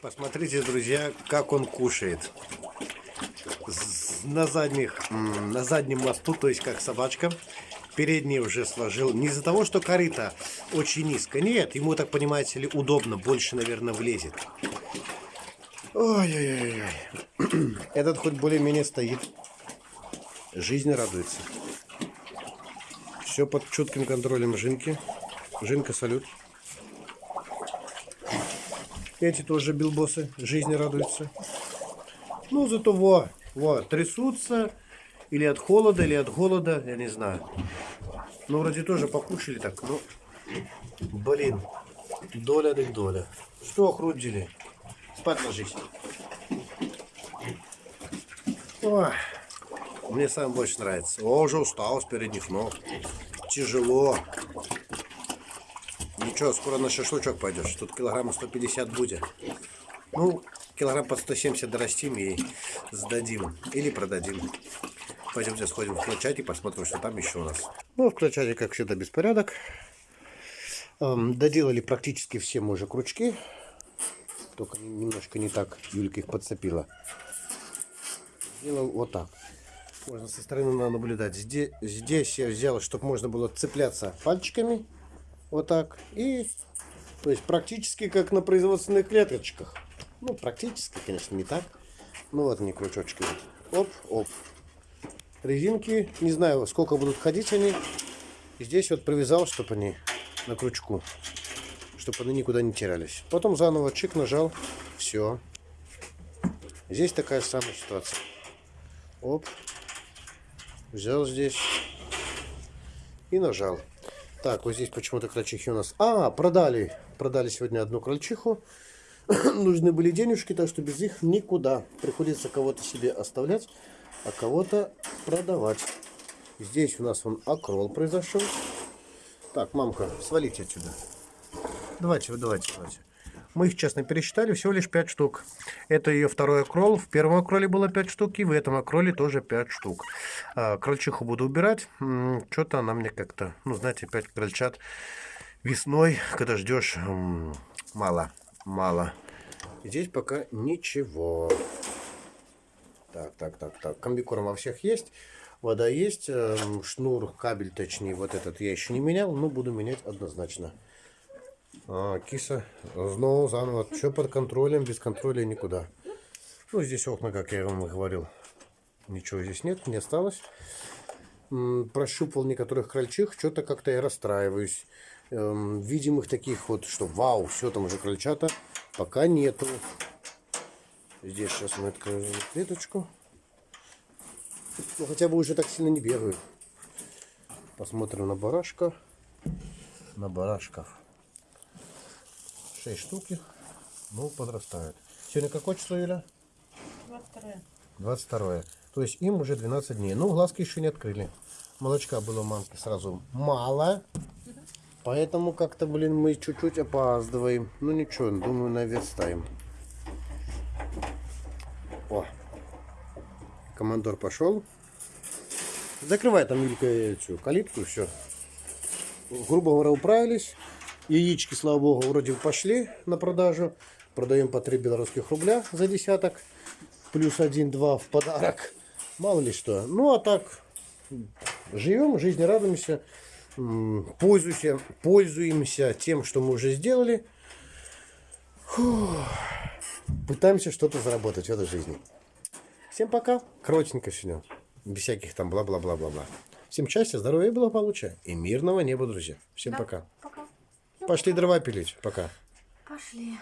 Посмотрите, друзья, как он кушает. На, задних, на заднем мосту, то есть как собачка. Передний уже сложил. Не из-за того, что корыто очень низко. Нет, ему, так понимаете ли, удобно. Больше, наверное, влезет. Ой-ой-ой. Этот хоть более-менее стоит. Жизнь радуется. Все под чутким контролем Жинки. Жинка, салют. Эти тоже билбосы. Жизни радуются. Ну, зато во, во, трясутся. Или от холода, или от голода, я не знаю. Ну, вроде тоже покушали так, ну, блин, доля так доля. Что охрудили? Спать ложись. Ой, мне сам больше нравится. О, уже устал с передних ног. Тяжело. Ничего, скоро на шашлычок пойдешь. Тут килограмма 150 будет. Ну, килограмм под 170 дорастим и сдадим. Или продадим. Пойдемте сходим в и посмотрим, что там еще у нас. Ну, в клочате, как всегда, беспорядок. Эм, доделали практически все мы уже крючки. Только немножко не так Юлька их подцепила. Сделал вот так. Можно со стороны наблюдать. Здесь, здесь я взял, чтобы можно было цепляться пальчиками. Вот так. И то есть практически как на производственных клеточках. Ну, практически, конечно, не так. Ну вот они крючочки. Оп, оп. Резинки, не знаю, сколько будут ходить они. И здесь вот привязал, чтобы они на крючку. Чтобы они никуда не терялись. Потом заново чик нажал. Все. Здесь такая самая ситуация. Оп. Взял здесь. И нажал. Так, вот здесь почему-то крольчихи у нас... А, продали. Продали сегодня одну крольчиху. Нужны были денежки, так что без них никуда. Приходится кого-то себе оставлять, а кого-то продавать. Здесь у нас вон окрол произошел. Так, мамка, свалите отсюда. Давайте, давайте, давайте. Мы их честно пересчитали, всего лишь 5 штук. Это ее второй окрол. В первом окроле было 5 штук, и в этом окроле тоже 5 штук. А, крольчиху буду убирать. Что-то она мне как-то, ну, знаете, 5 крольчат весной, когда ждешь, мало, мало. Здесь пока ничего. Так, так, так, так. Комбикорм во всех есть. Вода есть. эм, Шнур, кабель, точнее, вот этот я еще не менял, но буду менять однозначно. А, киса, снова заново. Все под контролем, без контроля никуда. Ну, здесь окна, как я вам и говорил. Ничего здесь нет, не осталось. Прощупал некоторых крольчих, что-то как-то я расстраиваюсь. Эм, видимых таких вот, что вау, все там уже крольчата, пока нету. Здесь сейчас мы откроем клеточку. Ну, хотя бы уже так сильно не бегают. Посмотрим на барашка. На барашков. 6 штуки. Ну, подрастают. Сегодня какое число, Юля? 22 22. То есть им уже 12 дней. Ну, глазки еще не открыли. Молочка было мамки сразу мало. Поэтому как-то, блин, мы чуть-чуть опаздываем. Ну ничего, думаю, наверстаем. О, командор пошел. Закрывай там, Юлька, эту калитку, все. Грубо говоря, управились. Яички, слава богу, вроде бы пошли на продажу. Продаем по 3 белорусских рубля за десяток. Плюс 1-2 в подарок. Мало ли что. Ну, а так, живем, жизни радуемся. Пользуемся, пользуемся тем, что мы уже сделали. Фух. Пытаемся что-то заработать в этой жизни. Всем пока. Коротенько сегодня. Без всяких там бла-бла-бла-бла-бла. Всем счастья, здоровья и благополучия. И мирного неба, друзья. Всем пока. Пока. Пошли дрова пилить. Пока. Пошли.